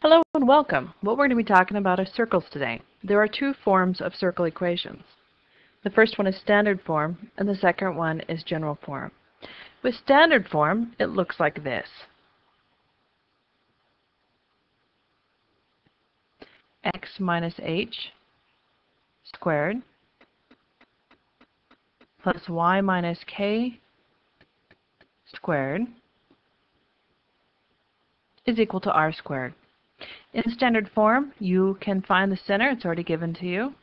Hello and welcome. What we're going to be talking about are circles today. There are two forms of circle equations. The first one is standard form and the second one is general form. With standard form, it looks like this. x minus h squared plus y minus k squared is equal to r squared. In standard form, you can find the center. It's already given to you.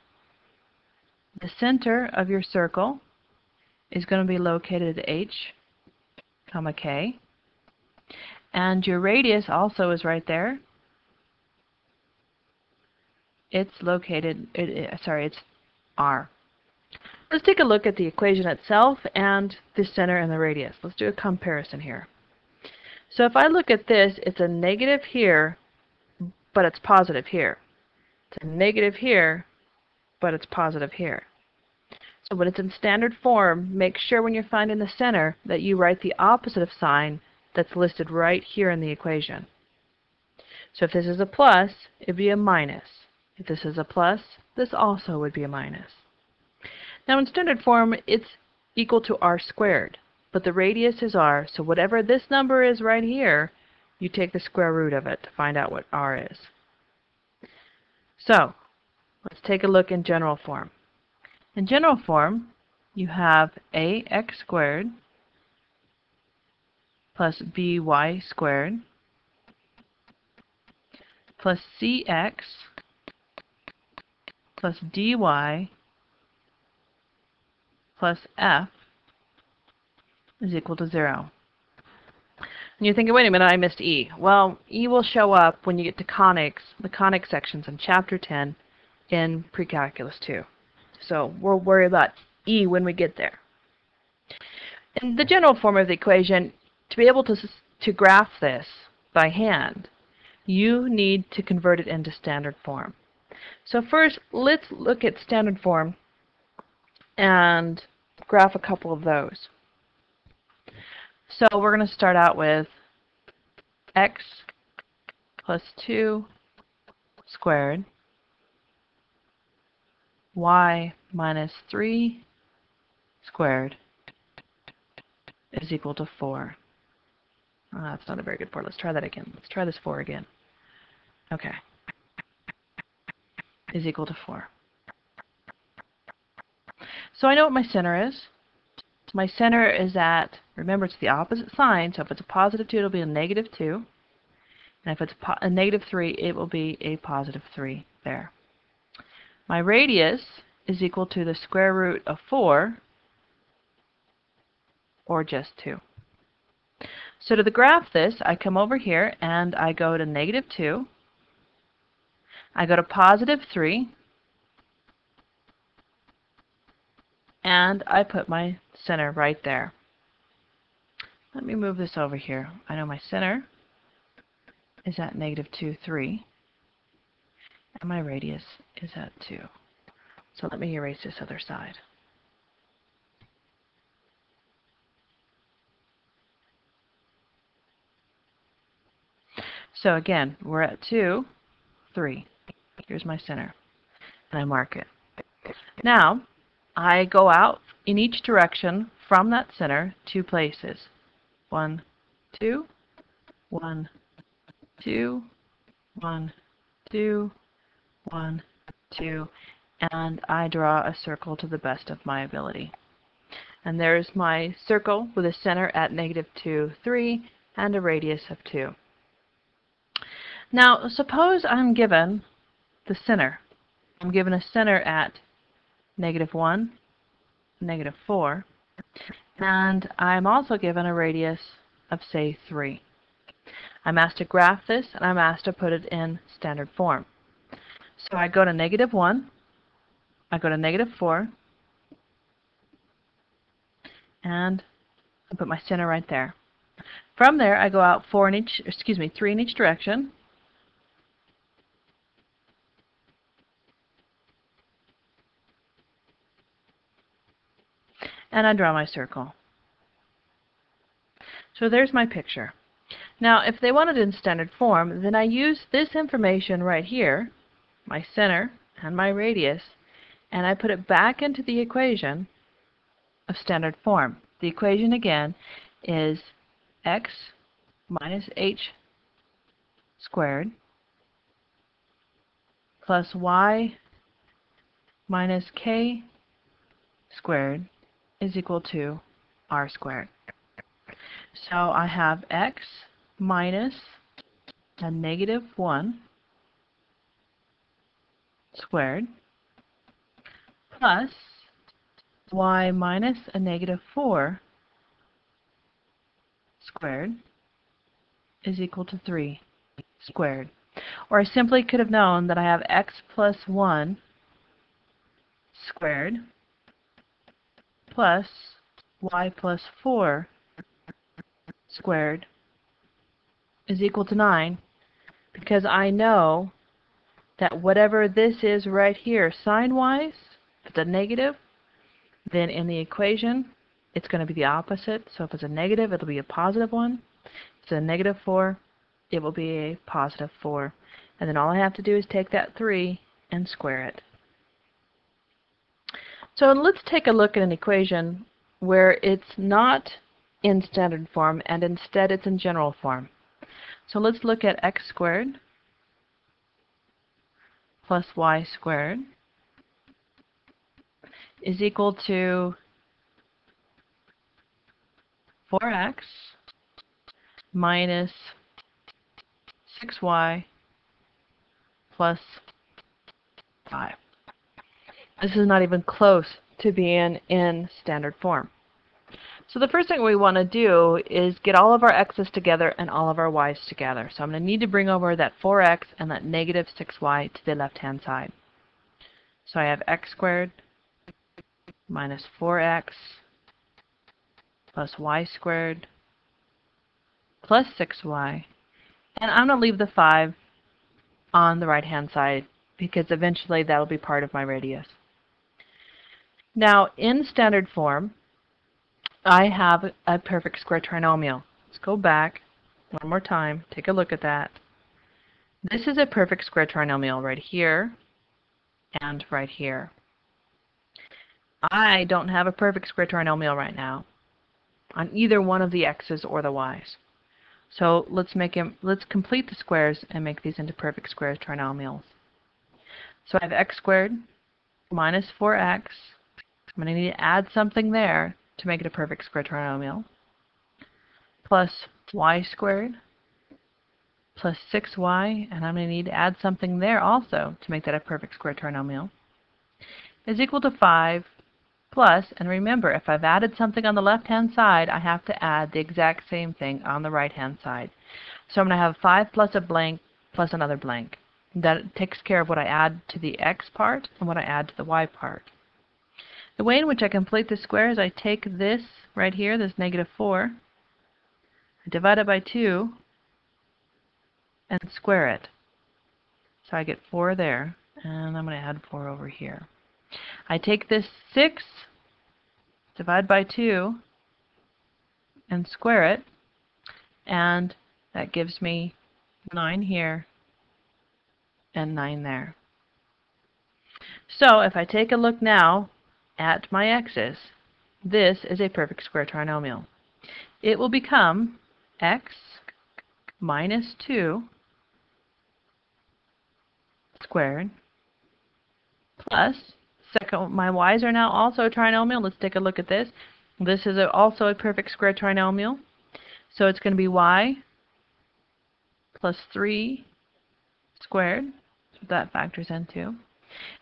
The center of your circle is going to be located at h, comma k. And your radius also is right there. It's located, it, it, sorry, it's r. Let's take a look at the equation itself and the center and the radius. Let's do a comparison here. So if I look at this, it's a negative here but it's positive here. It's a negative here, but it's positive here. So when it's in standard form, make sure when you're finding the center that you write the opposite of sign that's listed right here in the equation. So if this is a plus, it would be a minus. If this is a plus, this also would be a minus. Now in standard form, it's equal to r squared, but the radius is r, so whatever this number is right here, you take the square root of it to find out what r is. So, let's take a look in general form. In general form, you have ax squared plus by squared plus cx plus dy plus f is equal to 0. And you're thinking, wait a minute, I missed E. Well, E will show up when you get to conics, the conic sections in Chapter 10 in Precalculus 2. So we'll worry about E when we get there. In the general form of the equation, to be able to, to graph this by hand, you need to convert it into standard form. So first, let's look at standard form and graph a couple of those. So we're going to start out with x plus 2 squared y minus 3 squared is equal to 4. Oh, that's not a very good 4. Let's try that again. Let's try this 4 again. Okay. Is equal to 4. So I know what my center is my center is at, remember it's the opposite sign, so if it's a positive 2, it'll be a negative 2. And if it's a, negative 3, it will be a positive 3 there. My radius is equal to the square root of 4, or just 2. So to graph this, I come over here and I go to negative 2. I go to positive 3. And I put my center right there. Let me move this over here. I know my center is at negative 2, 3. And my radius is at 2. So let me erase this other side. So again, we're at 2, 3. Here's my center. And I mark it. Now, I go out in each direction from that center two places. One, two, one, two, one, two, one, two, and I draw a circle to the best of my ability. And there's my circle with a center at negative 2, 3, and a radius of 2. Now, suppose I'm given the center. I'm given a center at negative 1, negative 4. And I'm also given a radius of, say, 3. I'm asked to graph this, and I'm asked to put it in standard form. So I go to negative 1, I go to negative 4, and I put my center right there. From there, I go out 4 in each, excuse me, 3 in each direction, and I draw my circle. So there's my picture. Now, if they want it in standard form, then I use this information right here, my center and my radius, and I put it back into the equation of standard form. The equation again is x minus h squared plus y minus k squared is equal to r squared. So I have x minus a negative 1 squared plus y minus a negative 4 squared is equal to 3 squared. Or I simply could have known that I have x plus 1 squared plus y plus 4 squared is equal to 9 because I know that whatever this is right here sign-wise, if it's a negative, then in the equation it's going to be the opposite. So if it's a negative, it'll be a positive 1. If it's a negative 4, it will be a positive 4. And then all I have to do is take that 3 and square it. So let's take a look at an equation where it's not in standard form and instead it's in general form. So let's look at x squared plus y squared is equal to 4x minus 6y plus 5. This is not even close to being in standard form. So the first thing we want to do is get all of our x's together and all of our y's together. So I'm going to need to bring over that 4x and that negative 6y to the left-hand side. So I have x squared minus 4x plus y squared plus 6y. And I'm going to leave the 5 on the right-hand side because eventually that will be part of my radius. Now, in standard form, I have a perfect square trinomial. Let's go back one more time. Take a look at that. This is a perfect square trinomial right here and right here. I don't have a perfect square trinomial right now on either one of the x's or the y's. So let's make him let's complete the squares and make these into perfect square trinomials. So I have x squared minus 4x. I'm going to need to add something there to make it a perfect square trinomial, plus y squared plus 6y, and I'm going to need to add something there also to make that a perfect square trinomial, is equal to 5 plus, and remember, if I've added something on the left-hand side, I have to add the exact same thing on the right-hand side. So I'm going to have 5 plus a blank plus another blank. That takes care of what I add to the x part and what I add to the y part. The way in which I complete the square is I take this right here, this negative 4, I divide it by 2, and square it. So I get 4 there, and I'm going to add 4 over here. I take this 6, divide by 2, and square it, and that gives me 9 here and 9 there. So if I take a look now at my x's, this is a perfect square trinomial. It will become x minus 2 squared plus, second, my y's are now also a trinomial. Let's take a look at this. This is a, also a perfect square trinomial. So it's going to be y plus 3 squared, so that factors into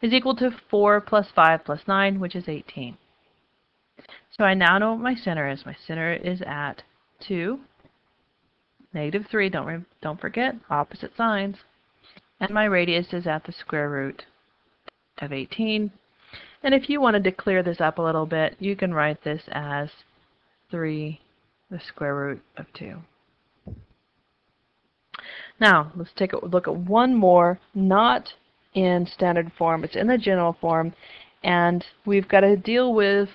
is equal to 4 plus 5 plus 9, which is 18. So I now know what my center is. My center is at 2, negative 3, don't, don't forget, opposite signs. And my radius is at the square root of 18. And if you wanted to clear this up a little bit, you can write this as 3, the square root of 2. Now, let's take a look at one more, not in standard form. It's in the general form. And we've got to deal with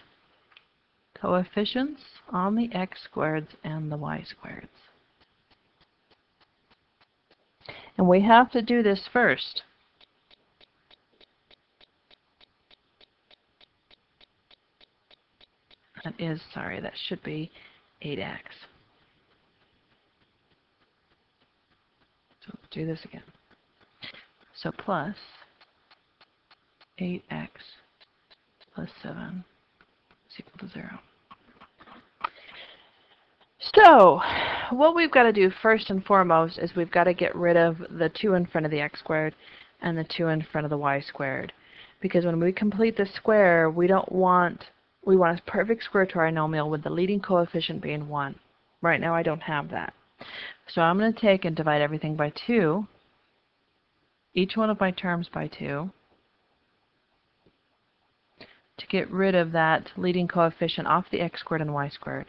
coefficients on the x squareds and the y squareds. And we have to do this first. That is, sorry, that should be 8x. So do this again. So plus 8x plus 7 is equal to 0. So, what we've got to do first and foremost is we've got to get rid of the 2 in front of the x squared and the 2 in front of the y squared. Because when we complete the square, we don't want, we want a perfect square trinomial with the leading coefficient being 1. Right now I don't have that. So I'm going to take and divide everything by 2, each one of my terms by 2, to get rid of that leading coefficient off the x squared and y squared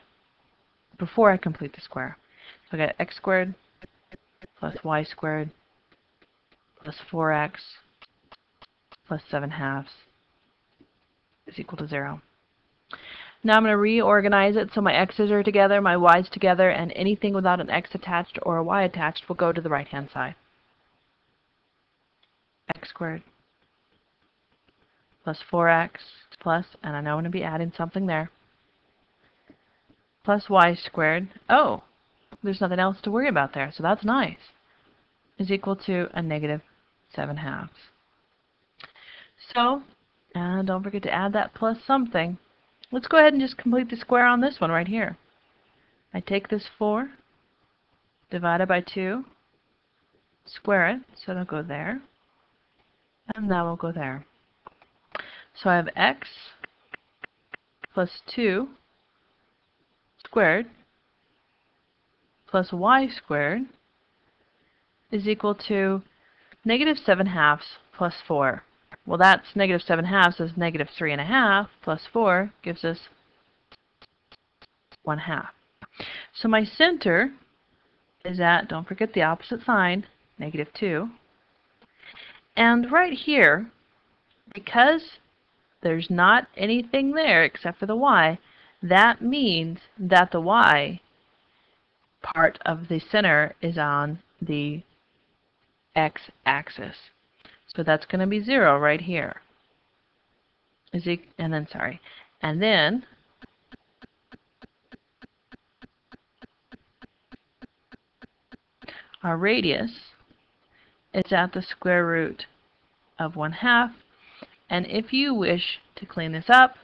before I complete the square. So I got x squared plus y squared plus 4x plus 7 halves is equal to 0. Now I'm going to reorganize it so my x's are together, my y's together, and anything without an x attached or a y attached will go to the right-hand side. Squared plus 4x plus, and I know I'm going to be adding something there, plus y squared. Oh, there's nothing else to worry about there, so that's nice, is equal to a negative 7 halves. So, and don't forget to add that plus something. Let's go ahead and just complete the square on this one right here. I take this 4, divide it by 2, square it, so it'll go there, and that will go there. So I have x plus 2 squared plus y squared is equal to negative 7 halves plus 4. Well, that's negative 7 halves is negative 3 and a half plus 4 gives us 1 half. So my center is at, don't forget the opposite sign, negative 2. And right here, because there's not anything there except for the y, that means that the y part of the center is on the x-axis. So that's going to be 0 right here. Is it, and then, sorry, and then our radius is at the square root of 1 half. And if you wish to clean this up,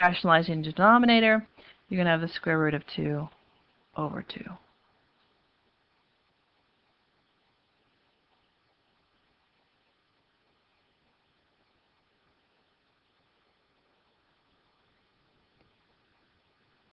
rationalizing the denominator, you're going to have the square root of 2 over 2.